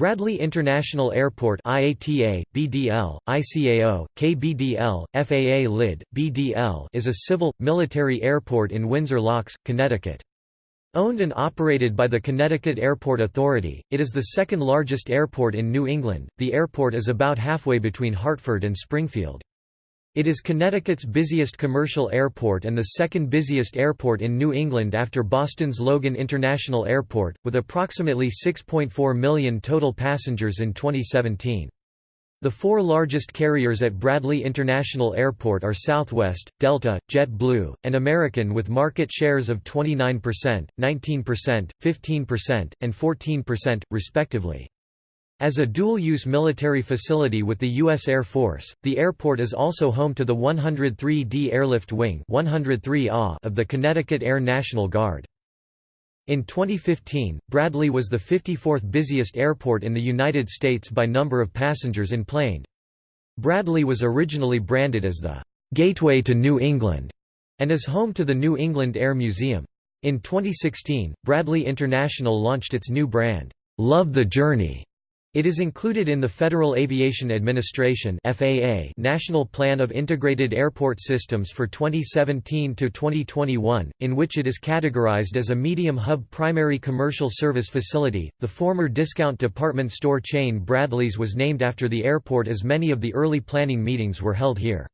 Bradley International Airport IATA, BDL, ICAO, KBDL, FAA LID, BDL is a civil, military airport in Windsor Locks, Connecticut. Owned and operated by the Connecticut Airport Authority, it is the second largest airport in New England. The airport is about halfway between Hartford and Springfield. It is Connecticut's busiest commercial airport and the second busiest airport in New England after Boston's Logan International Airport, with approximately 6.4 million total passengers in 2017. The four largest carriers at Bradley International Airport are Southwest, Delta, JetBlue, and American with market shares of 29%, 19%, 15%, and 14%, respectively. As a dual-use military facility with the U.S. Air Force, the airport is also home to the 103d Airlift Wing of the Connecticut Air National Guard. In 2015, Bradley was the 54th busiest airport in the United States by number of passengers enplaned. Bradley was originally branded as the «Gateway to New England» and is home to the New England Air Museum. In 2016, Bradley International launched its new brand, «Love the Journey» It is included in the Federal Aviation Administration (FAA) National Plan of Integrated Airport Systems for 2017 to 2021, in which it is categorized as a medium hub primary commercial service facility. The former discount department store chain Bradley's was named after the airport as many of the early planning meetings were held here.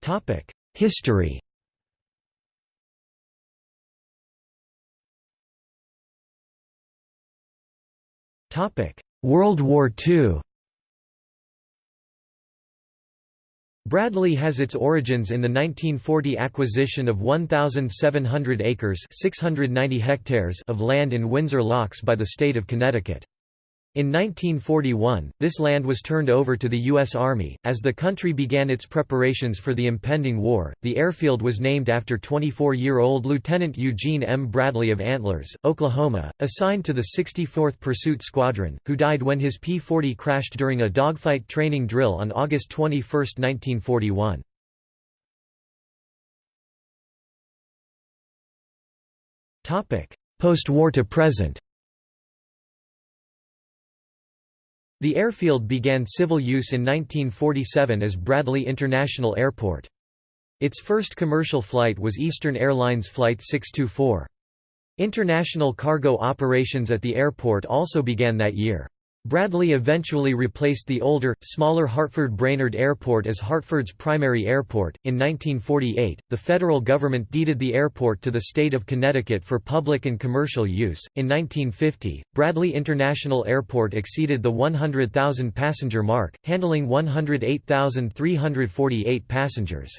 Topic: History World War II Bradley has its origins in the 1940 acquisition of 1,700 acres 690 hectares of land in Windsor Locks by the state of Connecticut. In 1941, this land was turned over to the U.S. Army. As the country began its preparations for the impending war, the airfield was named after 24 year old Lieutenant Eugene M. Bradley of Antlers, Oklahoma, assigned to the 64th Pursuit Squadron, who died when his P 40 crashed during a dogfight training drill on August 21, 1941. Post war to present The airfield began civil use in 1947 as Bradley International Airport. Its first commercial flight was Eastern Airlines Flight 624. International cargo operations at the airport also began that year. Bradley eventually replaced the older, smaller Hartford Brainerd Airport as Hartford's primary airport. In 1948, the federal government deeded the airport to the state of Connecticut for public and commercial use. In 1950, Bradley International Airport exceeded the 100,000 passenger mark, handling 108,348 passengers.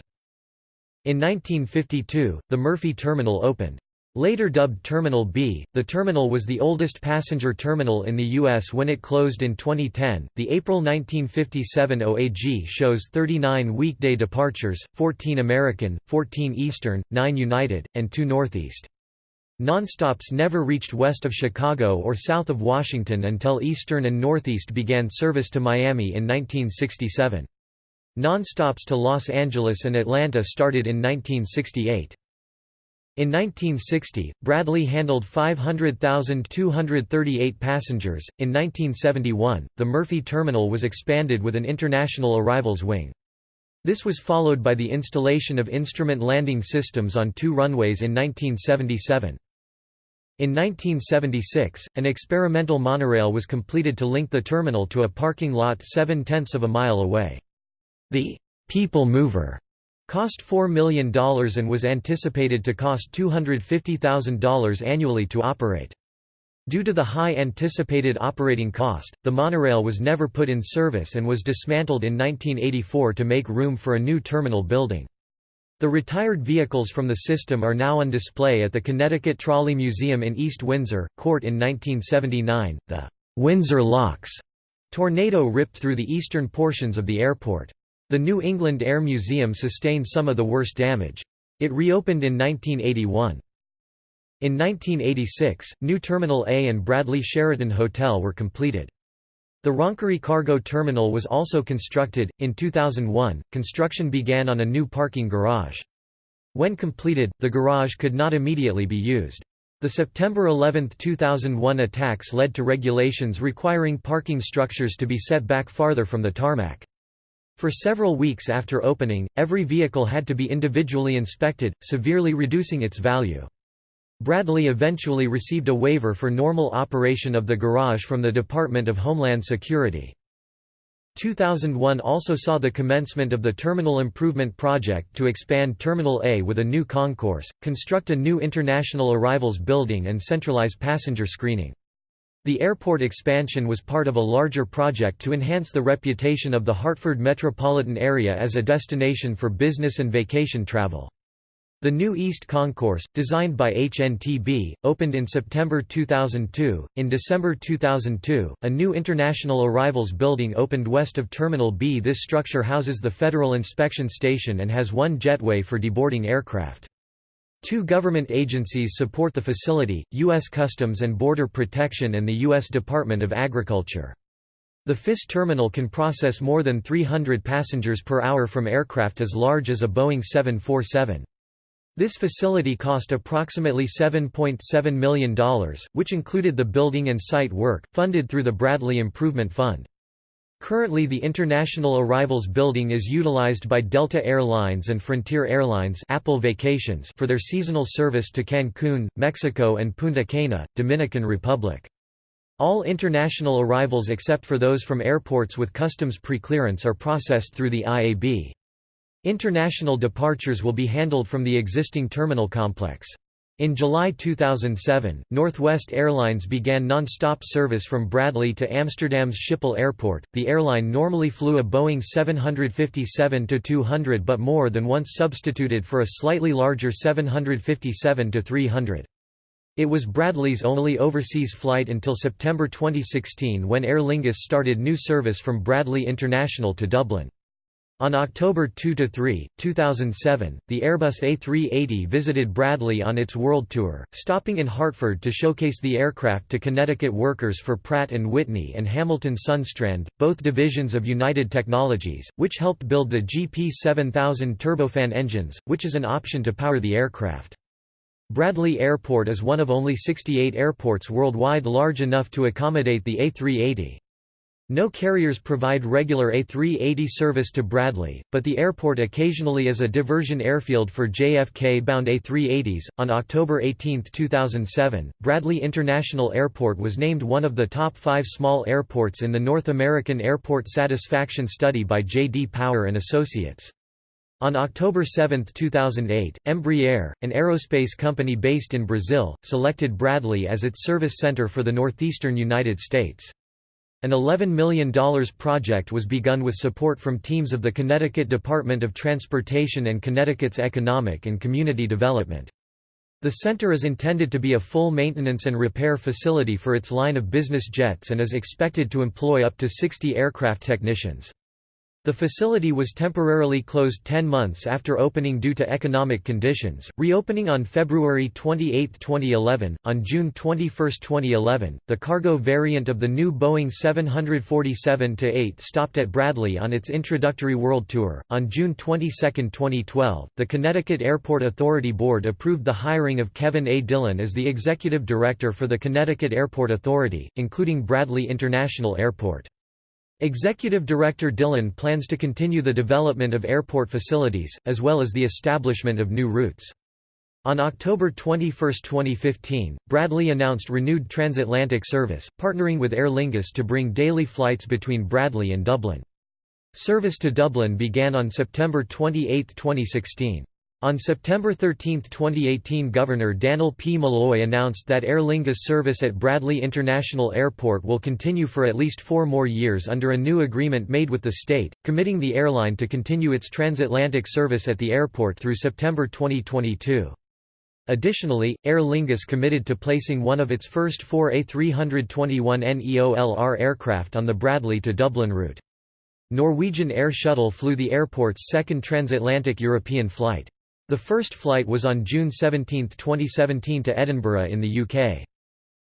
In 1952, the Murphy Terminal opened. Later dubbed Terminal B, the terminal was the oldest passenger terminal in the U.S. when it closed in 2010. The April 1957 OAG shows 39 weekday departures, 14 American, 14 Eastern, 9 United, and 2 Northeast. Nonstops never reached west of Chicago or south of Washington until Eastern and Northeast began service to Miami in 1967. Nonstops to Los Angeles and Atlanta started in 1968. In 1960, Bradley handled 500,238 passengers. In 1971, the Murphy Terminal was expanded with an international arrivals wing. This was followed by the installation of instrument landing systems on two runways in 1977. In 1976, an experimental monorail was completed to link the terminal to a parking lot seven-tenths of a mile away. The People Mover cost $4 million and was anticipated to cost $250,000 annually to operate. Due to the high anticipated operating cost, the monorail was never put in service and was dismantled in 1984 to make room for a new terminal building. The retired vehicles from the system are now on display at the Connecticut Trolley Museum in East Windsor, Court in 1979. The Windsor Locks tornado ripped through the eastern portions of the airport. The New England Air Museum sustained some of the worst damage. It reopened in 1981. In 1986, New Terminal A and Bradley Sheraton Hotel were completed. The Roncari Cargo Terminal was also constructed. In 2001, construction began on a new parking garage. When completed, the garage could not immediately be used. The September 11, 2001 attacks led to regulations requiring parking structures to be set back farther from the tarmac. For several weeks after opening, every vehicle had to be individually inspected, severely reducing its value. Bradley eventually received a waiver for normal operation of the garage from the Department of Homeland Security. 2001 also saw the commencement of the Terminal Improvement Project to expand Terminal A with a new concourse, construct a new international arrivals building and centralize passenger screening. The airport expansion was part of a larger project to enhance the reputation of the Hartford metropolitan area as a destination for business and vacation travel. The new East Concourse, designed by HNTB, opened in September 2002. In December 2002, a new International Arrivals building opened west of Terminal B. This structure houses the Federal Inspection Station and has one jetway for deboarding aircraft. Two government agencies support the facility, U.S. Customs and Border Protection and the U.S. Department of Agriculture. The FIS terminal can process more than 300 passengers per hour from aircraft as large as a Boeing 747. This facility cost approximately $7.7 million, which included the building and site work, funded through the Bradley Improvement Fund. Currently the International Arrivals Building is utilized by Delta Air Lines and Frontier Airlines Apple Vacations for their seasonal service to Cancun, Mexico and Punta Cana, Dominican Republic. All international arrivals except for those from airports with customs preclearance are processed through the IAB. International departures will be handled from the existing terminal complex. In July 2007, Northwest Airlines began non-stop service from Bradley to Amsterdam's Schiphol Airport. The airline normally flew a Boeing 757-200 but more than once substituted for a slightly larger 757-300. It was Bradley's only overseas flight until September 2016 when Aer Lingus started new service from Bradley International to Dublin. On October 2–3, 2007, the Airbus A380 visited Bradley on its world tour, stopping in Hartford to showcase the aircraft to Connecticut workers for Pratt & Whitney and Hamilton Sundstrand, both divisions of United Technologies, which helped build the GP7000 turbofan engines, which is an option to power the aircraft. Bradley Airport is one of only 68 airports worldwide large enough to accommodate the A380. No carriers provide regular A380 service to Bradley, but the airport occasionally is a diversion airfield for JFK bound A380s. On October 18, 2007, Bradley International Airport was named one of the top five small airports in the North American Airport Satisfaction Study by J.D. Power and Associates. On October 7, 2008, Embraer, an aerospace company based in Brazil, selected Bradley as its service center for the northeastern United States. An $11 million project was begun with support from teams of the Connecticut Department of Transportation and Connecticut's Economic and Community Development. The center is intended to be a full maintenance and repair facility for its line of business jets and is expected to employ up to 60 aircraft technicians. The facility was temporarily closed 10 months after opening due to economic conditions, reopening on February 28, 2011. On June 21, 2011, the cargo variant of the new Boeing 747-8 stopped at Bradley on its introductory world tour. On June 22, 2012, the Connecticut Airport Authority Board approved the hiring of Kevin A. Dillon as the executive director for the Connecticut Airport Authority, including Bradley International Airport. Executive Director Dillon plans to continue the development of airport facilities, as well as the establishment of new routes. On October 21, 2015, Bradley announced renewed transatlantic service, partnering with Aer Lingus to bring daily flights between Bradley and Dublin. Service to Dublin began on September 28, 2016. On September 13, 2018 Governor Dannel P. Malloy announced that Aer Lingus service at Bradley International Airport will continue for at least four more years under a new agreement made with the state, committing the airline to continue its transatlantic service at the airport through September 2022. Additionally, Aer Lingus committed to placing one of its first four A321neolr aircraft on the Bradley to Dublin route. Norwegian Air Shuttle flew the airport's second transatlantic European flight. The first flight was on June 17, 2017 to Edinburgh in the UK.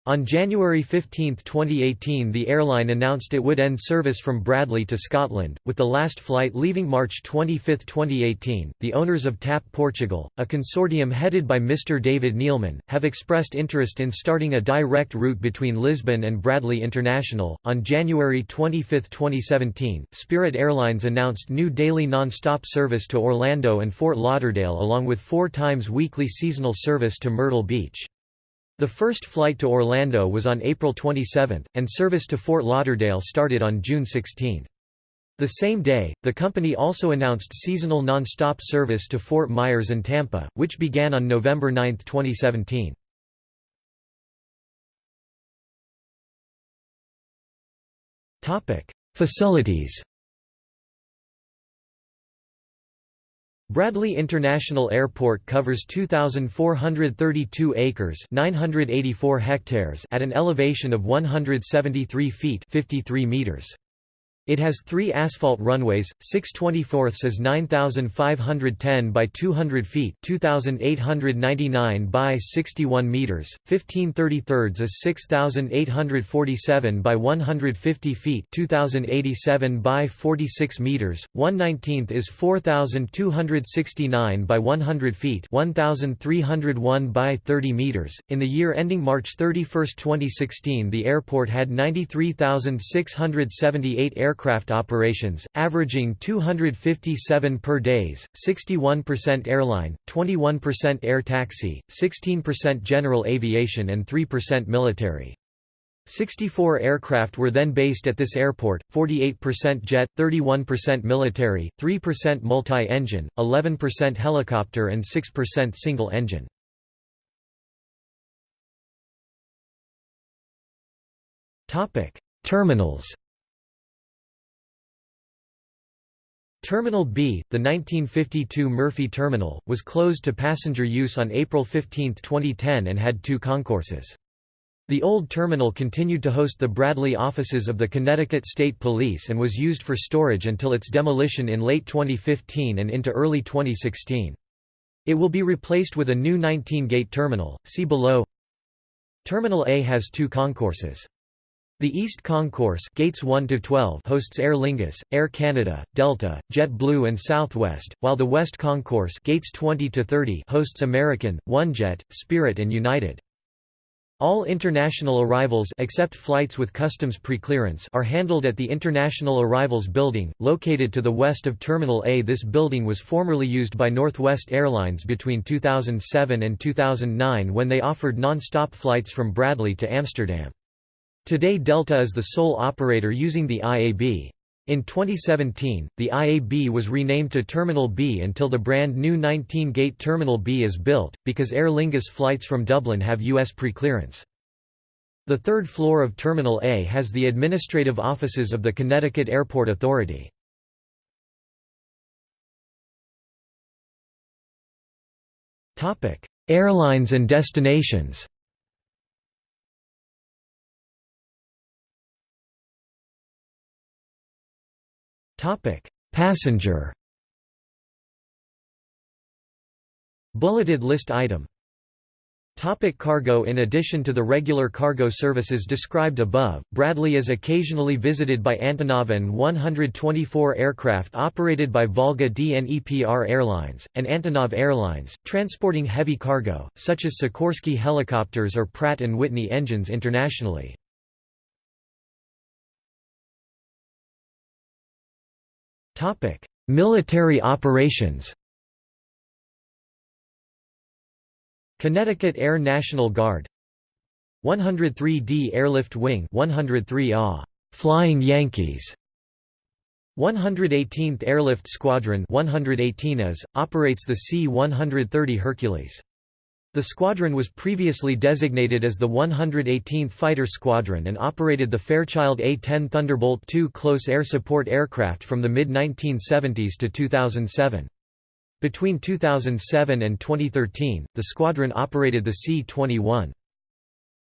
On January 15, 2018 the airline announced it would end service from Bradley to Scotland, with the last flight leaving March 25, 2018. The owners of TAP Portugal, a consortium headed by Mr. David Neeleman, have expressed interest in starting a direct route between Lisbon and Bradley International. On January 25, 2017, Spirit Airlines announced new daily non-stop service to Orlando and Fort Lauderdale along with four times weekly seasonal service to Myrtle Beach. The first flight to Orlando was on April 27, and service to Fort Lauderdale started on June 16. The same day, the company also announced seasonal non-stop service to Fort Myers and Tampa, which began on November 9, 2017. Facilities Bradley International Airport covers 2,432 acres 984 hectares at an elevation of 173 feet 53 meters. It has three asphalt runways, 6 24 is 9,510 by 200 feet 2,899 by 61 meters, 15 33 is 6,847 by 150 feet 2,087 by 46 meters, 1 19th is 4,269 by 100 feet 1,301 by 30 meters. In the year ending March 31, 2016 the airport had 93,678 aircraft aircraft operations, averaging 257 per days, 61% airline, 21% air taxi, 16% general aviation and 3% military. 64 aircraft were then based at this airport, 48% jet, 31% military, 3% multi-engine, 11% helicopter and 6% single-engine. Terminals Terminal B, the 1952 Murphy Terminal, was closed to passenger use on April 15, 2010 and had two concourses. The old terminal continued to host the Bradley offices of the Connecticut State Police and was used for storage until its demolition in late 2015 and into early 2016. It will be replaced with a new 19-gate terminal, see below. Terminal A has two concourses. The East Concourse gates 1 to 12 hosts Aer Lingus, Air Canada, Delta, JetBlue and Southwest, while the West Concourse gates 20 to 30 hosts American, OneJet, Spirit and United. All international arrivals except flights with customs preclearance are handled at the International Arrivals Building, located to the west of Terminal A. This building was formerly used by Northwest Airlines between 2007 and 2009 when they offered non-stop flights from Bradley to Amsterdam. Today Delta is the sole operator using the IAB. In 2017, the IAB was renamed to Terminal B until the brand new 19-gate Terminal B is built, because Aer Lingus flights from Dublin have U.S. preclearance. The third floor of Terminal A has the administrative offices of the Connecticut Airport Authority. Airlines and destinations Passenger. Bulleted list item. Topic cargo In addition to the regular cargo services described above, Bradley is occasionally visited by Antonov An 124 aircraft operated by Volga Dnepr Airlines, and Antonov Airlines, transporting heavy cargo, such as Sikorsky helicopters or Pratt & Whitney engines internationally. Topic: Military operations. Connecticut Air National Guard 103d Airlift Wing 103 AH Flying Yankees 118th Airlift Squadron 118 AS, operates the C-130 Hercules. The squadron was previously designated as the 118th Fighter Squadron and operated the Fairchild A-10 Thunderbolt II close air support aircraft from the mid-1970s to 2007. Between 2007 and 2013, the squadron operated the C-21.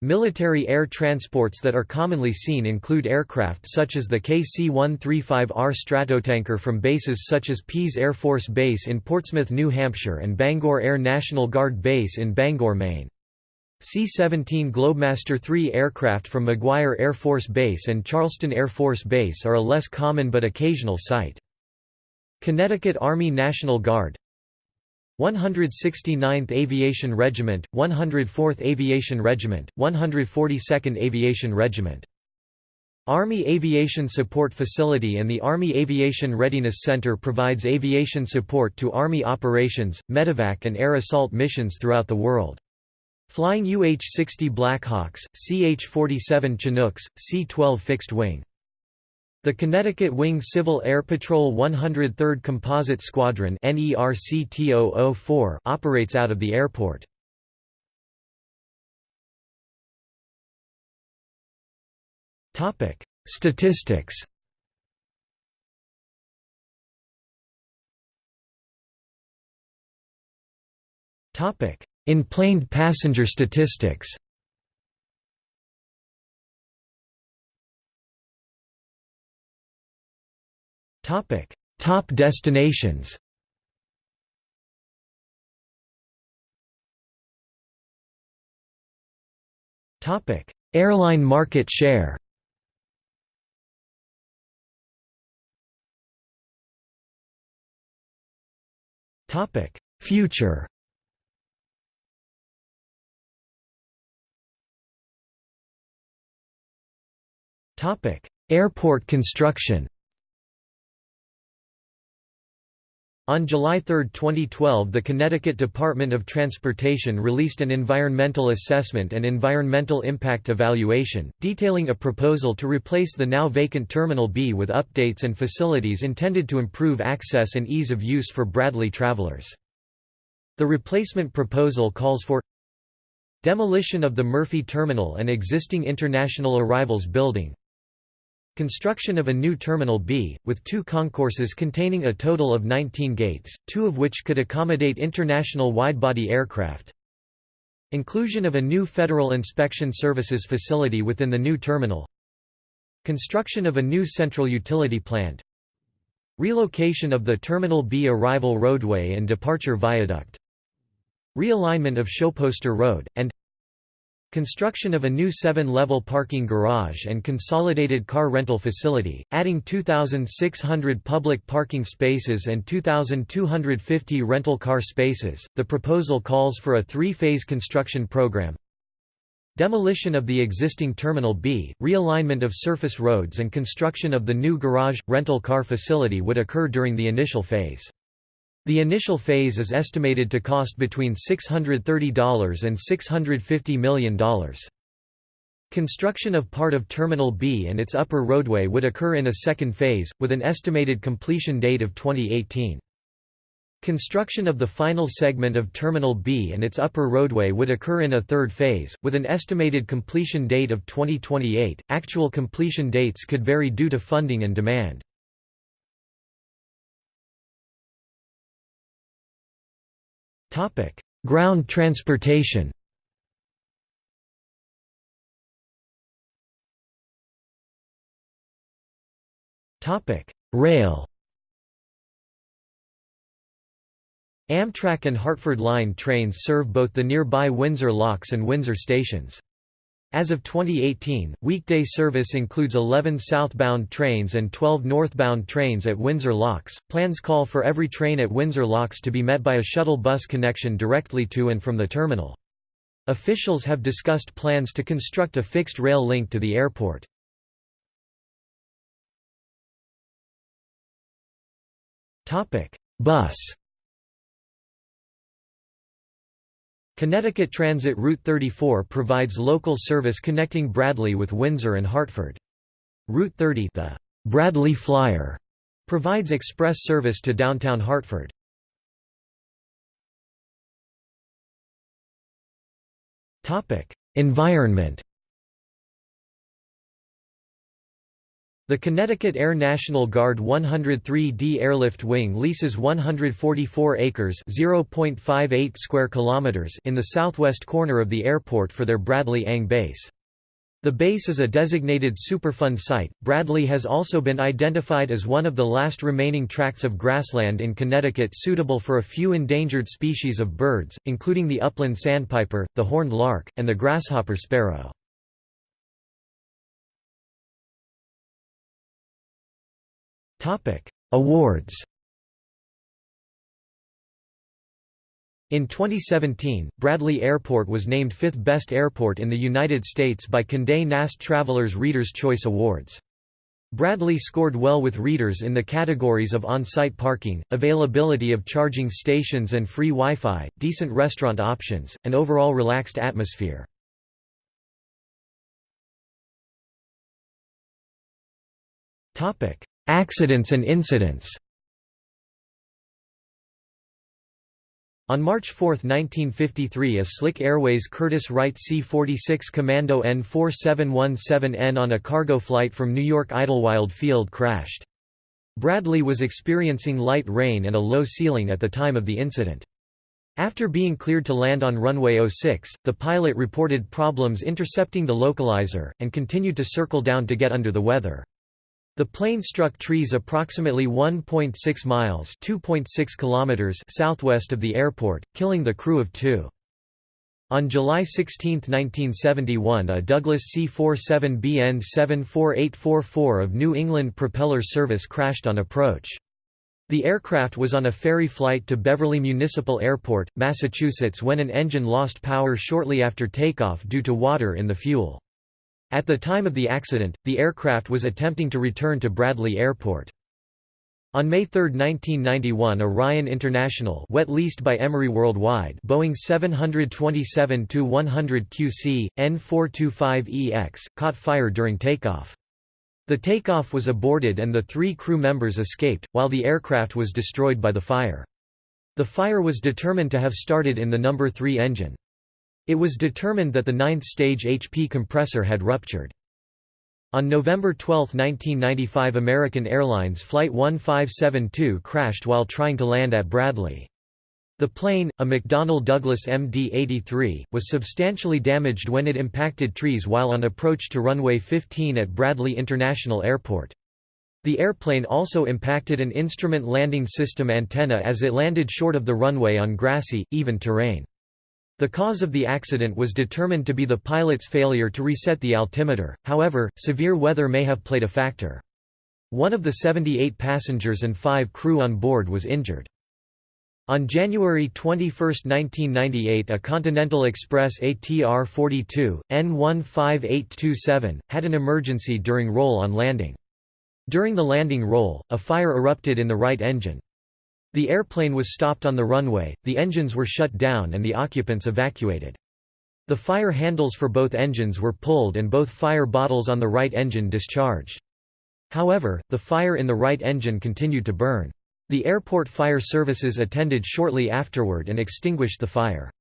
Military air transports that are commonly seen include aircraft such as the KC-135R Stratotanker from bases such as Pease Air Force Base in Portsmouth, New Hampshire and Bangor Air National Guard Base in Bangor, Maine. C-17 Globemaster III aircraft from McGuire Air Force Base and Charleston Air Force Base are a less common but occasional sight. Connecticut Army National Guard 169th Aviation Regiment, 104th Aviation Regiment, 142nd Aviation Regiment Army Aviation Support Facility and the Army Aviation Readiness Center provides aviation support to Army operations, medevac and air assault missions throughout the world. Flying UH-60 Blackhawks, CH-47 Chinooks, C-12 fixed wing. The Connecticut Wing Civil Air Patrol 103rd Composite Squadron operates out of the airport. Statistics. Topic: In-planed passenger statistics. Topic: Top destinations. Topic: Airline market share. Topic: Future. Topic: Airport construction. On July 3, 2012 the Connecticut Department of Transportation released an environmental assessment and environmental impact evaluation, detailing a proposal to replace the now vacant Terminal B with updates and facilities intended to improve access and ease of use for Bradley travelers. The replacement proposal calls for demolition of the Murphy Terminal and existing International Arrivals Building, Construction of a new Terminal B, with two concourses containing a total of 19 gates, two of which could accommodate international widebody aircraft. Inclusion of a new Federal Inspection Services facility within the new terminal. Construction of a new central utility plant. Relocation of the Terminal B arrival roadway and departure viaduct. Realignment of Schoephoester Road, and Construction of a new seven-level parking garage and consolidated car rental facility, adding 2,600 public parking spaces and 2,250 rental car spaces. The proposal calls for a three-phase construction program. Demolition of the existing Terminal B, realignment of surface roads and construction of the new garage, rental car facility would occur during the initial phase. The initial phase is estimated to cost between $630 and $650 million. Construction of part of Terminal B and its upper roadway would occur in a second phase, with an estimated completion date of 2018. Construction of the final segment of Terminal B and its upper roadway would occur in a third phase, with an estimated completion date of 2028. Actual completion dates could vary due to funding and demand. Topic: Ground transportation. Topic: Rail. Amtrak and Hartford Line trains serve both the nearby Windsor Locks and Windsor stations. As of 2018, weekday service includes 11 southbound trains and 12 northbound trains at Windsor Locks. Plans call for every train at Windsor Locks to be met by a shuttle bus connection directly to and from the terminal. Officials have discussed plans to construct a fixed rail link to the airport. Topic: Bus Connecticut Transit Route 34 provides local service connecting Bradley with Windsor and Hartford. Route 30 the Bradley Flyer provides express service to downtown Hartford. Environment The Connecticut Air National Guard 103d Airlift Wing leases 144 acres (0.58 square kilometers) in the southwest corner of the airport for their Bradley Ang base. The base is a designated Superfund site. Bradley has also been identified as one of the last remaining tracts of grassland in Connecticut suitable for a few endangered species of birds, including the upland sandpiper, the horned lark, and the grasshopper sparrow. Awards In 2017, Bradley Airport was named fifth best airport in the United States by Condé Nast Traveler's Reader's Choice Awards. Bradley scored well with readers in the categories of on-site parking, availability of charging stations and free Wi-Fi, decent restaurant options, and overall relaxed atmosphere. Accidents and incidents On March 4, 1953 a Slick Airways Curtiss Wright C-46 Commando N4717N on a cargo flight from New York Idlewild Field crashed. Bradley was experiencing light rain and a low ceiling at the time of the incident. After being cleared to land on runway 06, the pilot reported problems intercepting the localizer, and continued to circle down to get under the weather. The plane struck trees approximately 1.6 miles kilometers southwest of the airport, killing the crew of two. On July 16, 1971 a Douglas C-47BN 74844 of New England Propeller Service crashed on approach. The aircraft was on a ferry flight to Beverly Municipal Airport, Massachusetts when an engine lost power shortly after takeoff due to water in the fuel. At the time of the accident, the aircraft was attempting to return to Bradley Airport. On May 3, 1991 Orion International wet leased by Emery Worldwide Boeing 727-100 QC, N425EX, caught fire during takeoff. The takeoff was aborted and the three crew members escaped, while the aircraft was destroyed by the fire. The fire was determined to have started in the number 3 engine. It was determined that the ninth-stage HP compressor had ruptured. On November 12, 1995 American Airlines Flight 1572 crashed while trying to land at Bradley. The plane, a McDonnell Douglas MD-83, was substantially damaged when it impacted trees while on approach to runway 15 at Bradley International Airport. The airplane also impacted an instrument landing system antenna as it landed short of the runway on grassy, even terrain. The cause of the accident was determined to be the pilot's failure to reset the altimeter, however, severe weather may have played a factor. One of the 78 passengers and five crew on board was injured. On January 21, 1998 a Continental Express ATR-42, N15827, had an emergency during roll on landing. During the landing roll, a fire erupted in the right engine. The airplane was stopped on the runway, the engines were shut down and the occupants evacuated. The fire handles for both engines were pulled and both fire bottles on the right engine discharged. However, the fire in the right engine continued to burn. The airport fire services attended shortly afterward and extinguished the fire.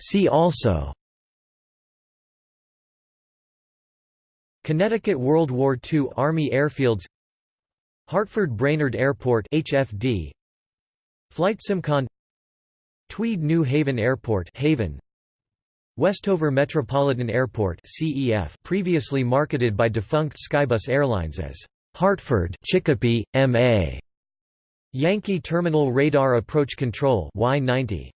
See also Connecticut World War II Army Airfields Hartford Brainerd Airport HFD Flight Simcon Tweed New Haven Airport Haven Westover Metropolitan Airport CEF previously marketed by defunct Skybus Airlines as Hartford Chicopee MA Yankee Terminal Radar Approach Control Y90